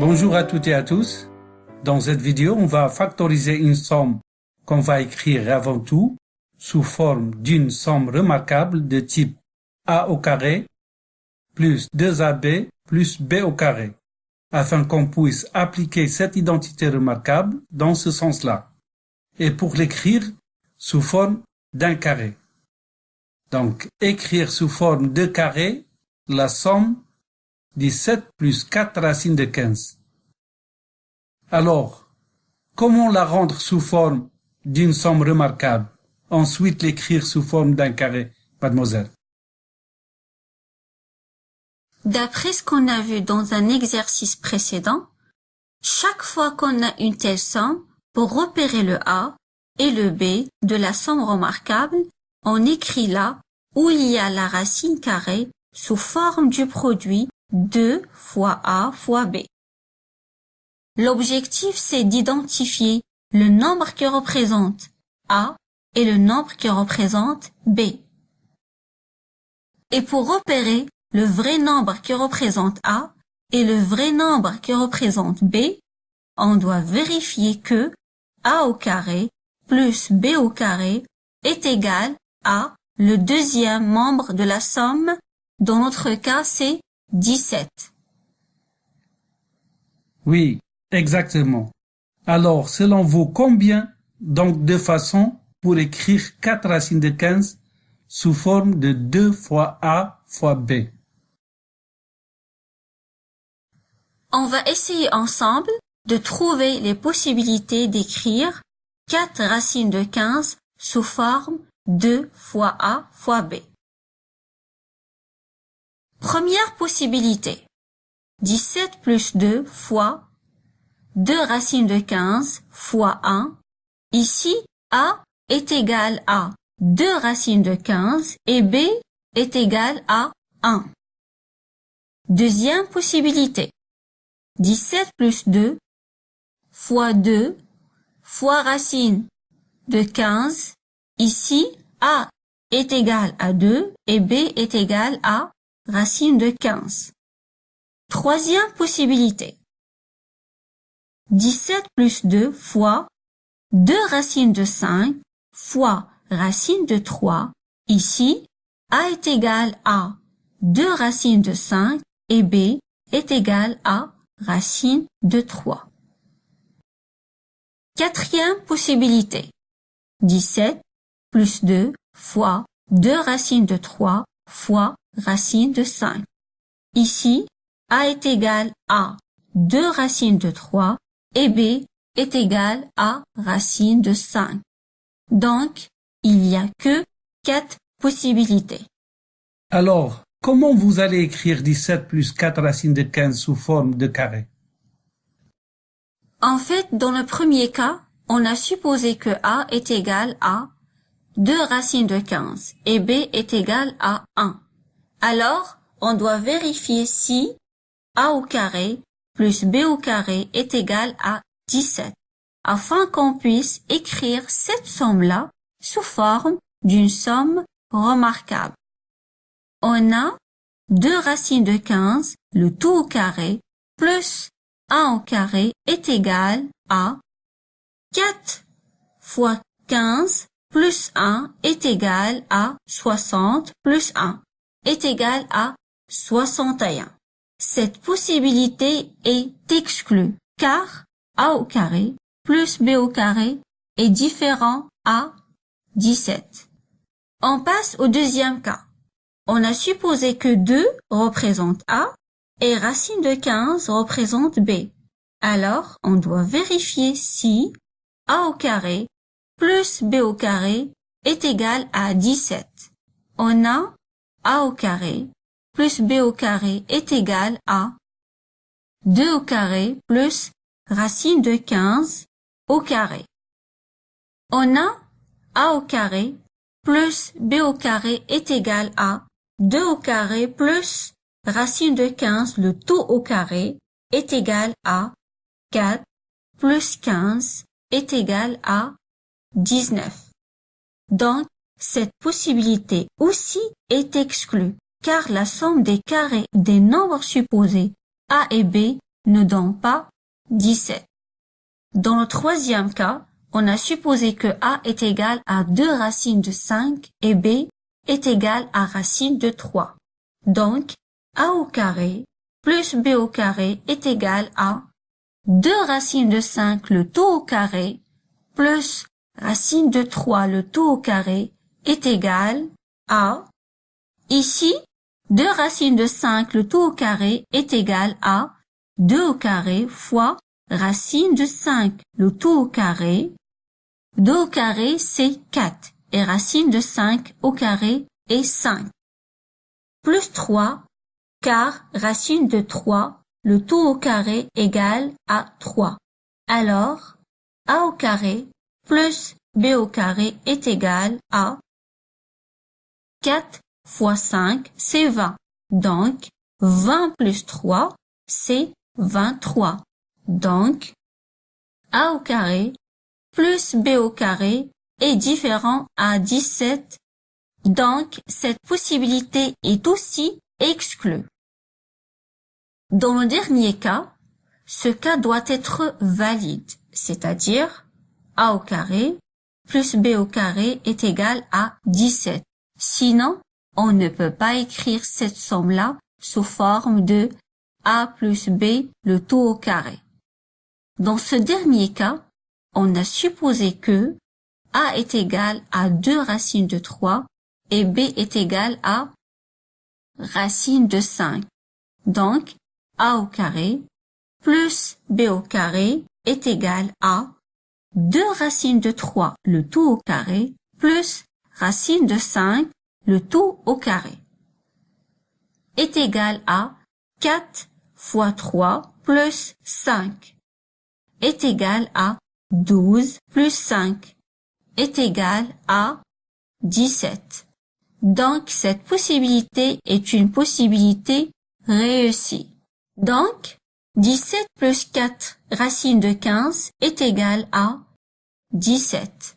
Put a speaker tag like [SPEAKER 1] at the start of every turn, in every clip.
[SPEAKER 1] Bonjour à toutes et à tous. Dans cette vidéo, on va factoriser une somme qu'on va écrire avant tout sous forme d'une somme remarquable de type a au carré plus 2ab plus b au carré, afin qu'on puisse appliquer cette identité remarquable dans ce sens-là, et pour l'écrire sous forme d'un carré. Donc, écrire sous forme de carré la somme 17 plus 4 racines de 15. Alors, comment la rendre sous forme d'une somme remarquable? Ensuite l'écrire sous forme d'un carré, mademoiselle.
[SPEAKER 2] D'après ce qu'on a vu dans un exercice précédent, chaque fois qu'on a une telle somme, pour repérer le A et le B de la somme remarquable, on écrit là où il y a la racine carrée sous forme du produit 2 fois A fois B. L'objectif, c'est d'identifier le nombre qui représente A et le nombre qui représente B. Et pour repérer le vrai nombre qui représente A et le vrai nombre qui représente B, on doit vérifier que A au carré plus B au carré est égal à le deuxième membre de la somme, dans notre cas c'est 17.
[SPEAKER 1] Oui, exactement. Alors, selon vous, combien donc de façons pour écrire 4 racines de 15 sous forme de 2 fois A fois B?
[SPEAKER 2] On va essayer ensemble de trouver les possibilités d'écrire 4 racines de 15 sous forme 2 fois A fois B. Première possibilité. 17 plus 2 fois 2 racines de 15 fois 1. Ici, A est égal à 2 racines de 15 et B est égal à 1. Deuxième possibilité. 17 plus 2 fois 2 fois racine de 15 Ici, A est égal à 2 et B est égal à racine de 15. Troisième possibilité. 17 plus 2 fois 2 racines de 5 fois racine de 3. Ici, A est égal à 2 racines de 5 et B est égal à racine de 3. Quatrième possibilité. 17 plus 2 fois 2 racines de 3 fois racine de 5. Ici, A est égal à 2 racines de 3 et B est égal à racine de 5. Donc, il n'y a que 4 possibilités.
[SPEAKER 1] Alors, comment vous allez écrire 17 plus 4 racines de 15 sous forme de carré?
[SPEAKER 2] En fait, dans le premier cas, on a supposé que A est égal à 2 racines de 15 et b est égal à 1. Alors, on doit vérifier si a au carré plus b au carré est égal à 17, afin qu'on puisse écrire cette somme-là sous forme d'une somme remarquable. On a 2 racines de 15, le tout au carré, plus 1 au carré est égal à 4 fois 15 plus 1 est égal à 60 plus 1 est égal à 61. Cette possibilité est exclue car a au carré plus b au carré est différent à 17. On passe au deuxième cas. On a supposé que 2 représente A et racine de 15 représente B. Alors, on doit vérifier si A au carré plus b au carré est égal à 17. On a a au carré plus b au carré est égal à 2 au carré plus racine de 15 au carré. On a a au carré plus b au carré est égal à 2 au carré plus racine de 15 le tout au carré est égal à 4 plus 15 est égal à 19. Donc, cette possibilité aussi est exclue, car la somme des carrés des nombres supposés A et B ne donnent pas 17. Dans le troisième cas, on a supposé que A est égal à 2 racines de 5 et B est égal à racine de 3. Donc, A au carré plus B au carré est égal à 2 racines de 5 le tout au carré plus racine de 3 le tout au carré est égal à ici 2 racines de 5 le tout au carré est égal à 2 au carré fois racine de 5 le tout au carré 2 au carré c'est 4 et racine de 5 au carré est 5 plus 3 car racine de 3 le tout au carré égale à 3. Alors, a au carré plus b au carré est égal à 4 fois 5, c'est 20. Donc, 20 plus 3, c'est 23. Donc, a au carré plus b au carré est différent à 17. Donc, cette possibilité est aussi exclue. Dans le dernier cas, ce cas doit être valide, c'est-à-dire a au carré plus b au carré est égal à 17. Sinon, on ne peut pas écrire cette somme-là sous forme de a plus b le tout au carré. Dans ce dernier cas, on a supposé que a est égal à 2 racines de 3 et b est égal à racine de 5. Donc, a au carré plus b au carré est égal à 2 racines de 3 le tout au carré plus racine de 5 le tout au carré est égal à 4 fois 3 plus 5 est égal à 12 plus 5 est égal à 17. Donc cette possibilité est une possibilité réussie. Donc, 17 plus 4 racine de 15 est égal à 17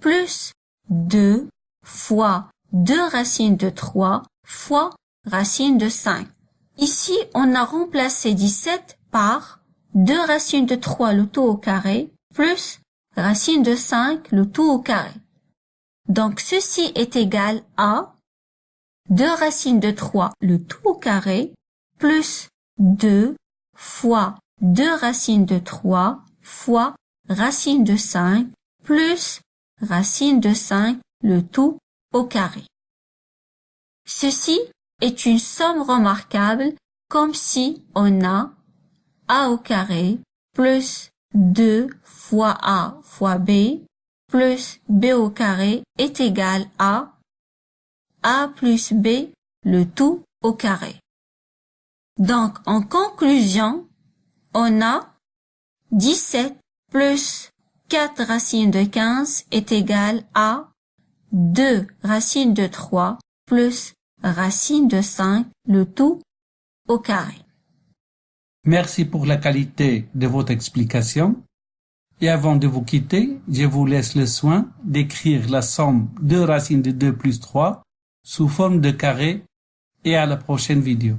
[SPEAKER 2] plus 2 fois 2 racines de 3 fois racine de 5. Ici, on a remplacé 17 par 2 racines de 3 le tout au carré plus racine de 5 le tout au carré. Donc ceci est égal à 2 racines de 3 le tout au carré plus 2 fois 2 racines de 3 fois racine de 5 plus racine de 5 le tout au carré. Ceci est une somme remarquable comme si on a a au carré plus 2 fois a fois b plus b au carré est égal à a plus b le tout au carré. Donc, en conclusion, on a 17 plus 4 racines de 15 est égal à 2 racines de 3 plus racine de 5, le tout au carré.
[SPEAKER 1] Merci pour la qualité de votre explication. Et avant de vous quitter, je vous laisse le soin d'écrire la somme de racines de 2 plus 3 sous forme de carré et à la prochaine vidéo.